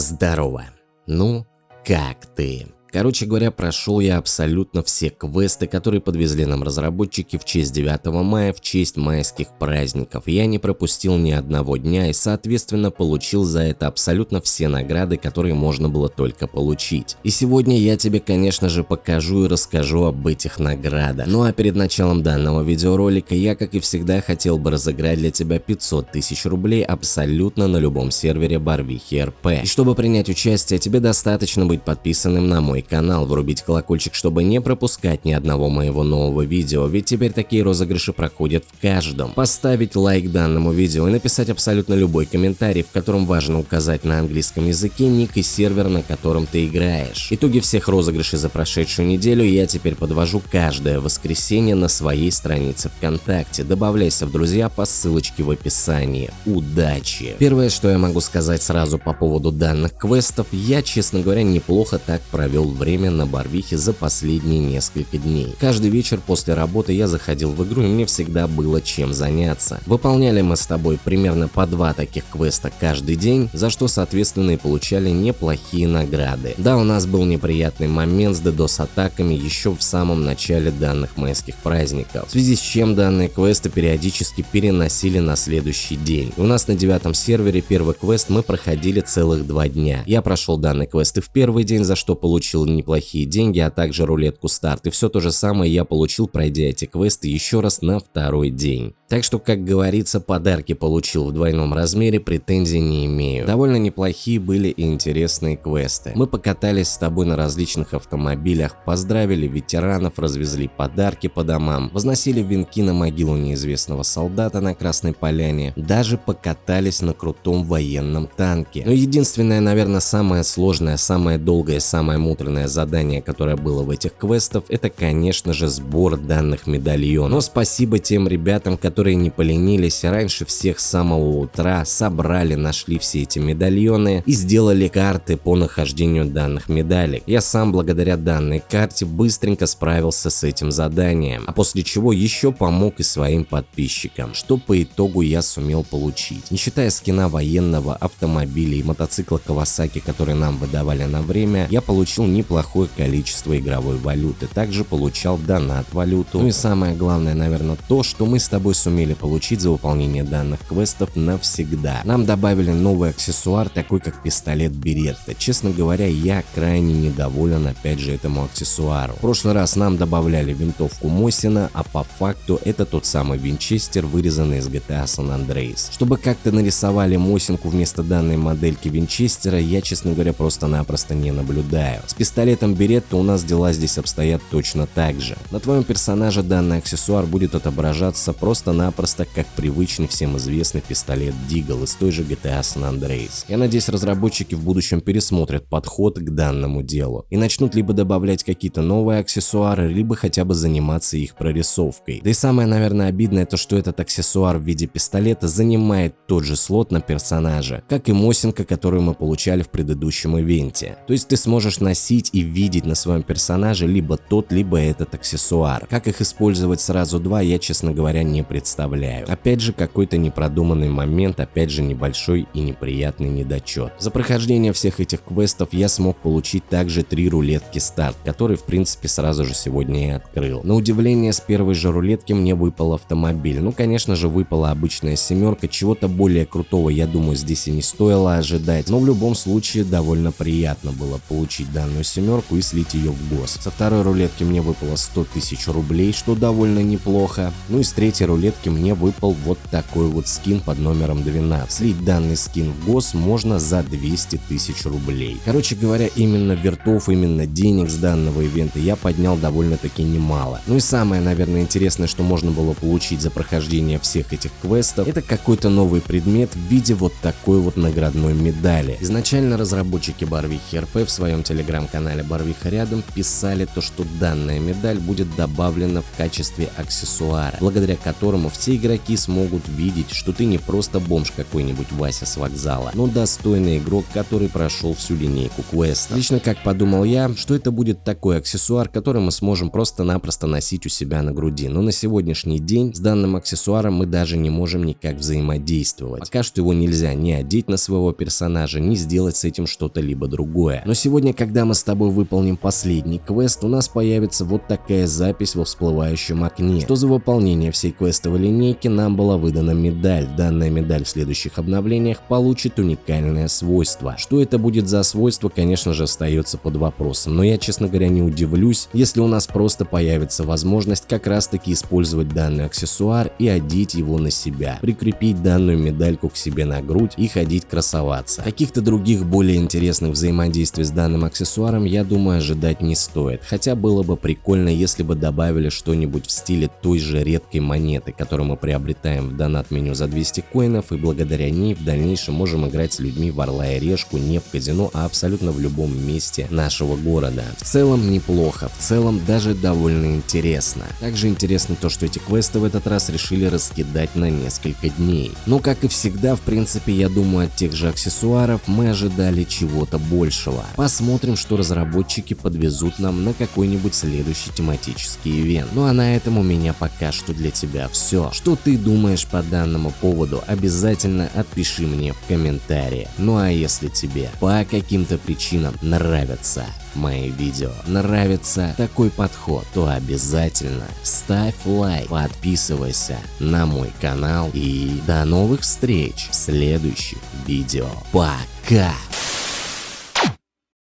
Здорово. Ну, как ты? Короче говоря, прошел я абсолютно все квесты, которые подвезли нам разработчики в честь 9 мая, в честь майских праздников. Я не пропустил ни одного дня и, соответственно, получил за это абсолютно все награды, которые можно было только получить. И сегодня я тебе, конечно же, покажу и расскажу об этих наградах. Ну а перед началом данного видеоролика я, как и всегда, хотел бы разыграть для тебя 500 тысяч рублей абсолютно на любом сервере Барвихи РП. И чтобы принять участие, тебе достаточно быть подписанным на мой мой канал, врубить колокольчик, чтобы не пропускать ни одного моего нового видео, ведь теперь такие розыгрыши проходят в каждом. Поставить лайк данному видео и написать абсолютно любой комментарий, в котором важно указать на английском языке ник и сервер, на котором ты играешь. Итоги всех розыгрышей за прошедшую неделю я теперь подвожу каждое воскресенье на своей странице ВКонтакте. Добавляйся в друзья по ссылочке в описании. Удачи! Первое, что я могу сказать сразу по поводу данных квестов, я, честно говоря, неплохо так провел время на Барвихе за последние несколько дней. Каждый вечер после работы я заходил в игру и мне всегда было чем заняться. Выполняли мы с тобой примерно по два таких квеста каждый день, за что соответственно и получали неплохие награды. Да, у нас был неприятный момент с DDoS атаками еще в самом начале данных майских праздников, в связи с чем данные квесты периодически переносили на следующий день. У нас на девятом сервере первый квест мы проходили целых два дня. Я прошел данный квест и в первый день, за что получил получил неплохие деньги, а также рулетку старт. И все то же самое я получил, пройдя эти квесты еще раз на второй день. Так что, как говорится, подарки получил в двойном размере, претензий не имею. Довольно неплохие были и интересные квесты. Мы покатались с тобой на различных автомобилях, поздравили ветеранов, развезли подарки по домам, возносили венки на могилу неизвестного солдата на Красной Поляне, даже покатались на крутом военном танке. Но единственное, наверное, самое сложное, самое долгое, самое муторное задание, которое было в этих квестах, это, конечно же, сбор данных медальонов. Но спасибо тем ребятам, которые которые не поленились раньше всех с самого утра, собрали, нашли все эти медальоны и сделали карты по нахождению данных медалей. Я сам благодаря данной карте быстренько справился с этим заданием, а после чего еще помог и своим подписчикам, что по итогу я сумел получить. Не считая скина военного, автомобиля и мотоцикла Kawasaki, которые нам выдавали на время, я получил неплохое количество игровой валюты, также получал донат валюту. Ну и самое главное, наверное, то, что мы с тобой сумели сумели получить за выполнение данных квестов навсегда. Нам добавили новый аксессуар, такой как пистолет Беретта. Честно говоря, я крайне недоволен опять же этому аксессуару. В прошлый раз нам добавляли винтовку Мосина, а по факту это тот самый винчестер, вырезанный из GTA San Andreas. Чтобы как-то нарисовали Мосинку вместо данной модельки винчестера, я, честно говоря, просто-напросто не наблюдаю. С пистолетом Беретта у нас дела здесь обстоят точно так же. На твоем персонаже данный аксессуар будет отображаться просто просто-напросто как привычный всем известный пистолет Deagle из той же GTA San Andreas. Я надеюсь, разработчики в будущем пересмотрят подход к данному делу и начнут либо добавлять какие-то новые аксессуары, либо хотя бы заниматься их прорисовкой. Да и самое, наверное, обидное то, что этот аксессуар в виде пистолета занимает тот же слот на персонаже, как и Мосинка, которую мы получали в предыдущем ивенте. То есть ты сможешь носить и видеть на своем персонаже либо тот, либо этот аксессуар. Как их использовать сразу два, я, честно говоря, не представляю представляю. Опять же какой-то непродуманный момент, опять же небольшой и неприятный недочет. За прохождение всех этих квестов я смог получить также три рулетки старт, которые в принципе сразу же сегодня и открыл. На удивление с первой же рулетки мне выпал автомобиль. Ну конечно же выпала обычная семерка, чего-то более крутого я думаю здесь и не стоило ожидать, но в любом случае довольно приятно было получить данную семерку и слить ее в гос. Со второй рулетки мне выпало 100 тысяч рублей, что довольно неплохо. Ну и с третьей рулетки рулетке мне выпал вот такой вот скин под номером 12. Слить данный скин в ГОС можно за 200 тысяч рублей. Короче говоря, именно вертов, именно денег с данного ивента я поднял довольно-таки немало. Ну и самое, наверное, интересное, что можно было получить за прохождение всех этих квестов, это какой-то новый предмет в виде вот такой вот наградной медали. Изначально разработчики Барвихи РП в своем телеграм-канале Барвиха рядом писали то, что данная медаль будет добавлена в качестве аксессуара, благодаря которому которому все игроки смогут видеть, что ты не просто бомж какой-нибудь Вася с вокзала, но достойный игрок, который прошел всю линейку квеста. Лично как подумал я, что это будет такой аксессуар, который мы сможем просто-напросто носить у себя на груди. Но на сегодняшний день с данным аксессуаром мы даже не можем никак взаимодействовать. Пока что его нельзя ни одеть на своего персонажа, ни сделать с этим что-то либо другое. Но сегодня, когда мы с тобой выполним последний квест, у нас появится вот такая запись во всплывающем окне, что за выполнение всей квестовой линейки нам была выдана медаль. Данная медаль в следующих обновлениях получит уникальное свойство. Что это будет за свойство, конечно же, остается под вопросом, но я, честно говоря, не удивлюсь, если у нас просто появится возможность как раз таки использовать данный аксессуар и одеть его на себя, прикрепить данную медальку к себе на грудь и ходить красоваться. Каких-то других более интересных взаимодействий с данным аксессуаром я думаю ожидать не стоит, хотя было бы прикольно, если бы добавили что-нибудь в стиле той же редкой монеты, которую мы приобретаем в донат меню за 200 коинов и благодаря ней в дальнейшем можем играть с людьми в Орла и Решку не в казино, а абсолютно в любом месте нашего города. В целом неплохо, в целом даже довольно интересно. Также интересно то, что эти квесты в этот раз решили раскидать на несколько дней. Но как и всегда, в принципе, я думаю от тех же аксессуаров мы ожидали чего-то большего. Посмотрим, что разработчики подвезут нам на какой-нибудь следующий тематический ивент. Ну а на этом у меня пока что для тебя все. Что ты думаешь по данному поводу, обязательно отпиши мне в комментарии. Ну а если тебе по каким-то причинам нравятся мои видео, нравится такой подход, то обязательно ставь лайк, подписывайся на мой канал и до новых встреч в следующих видео. Пока!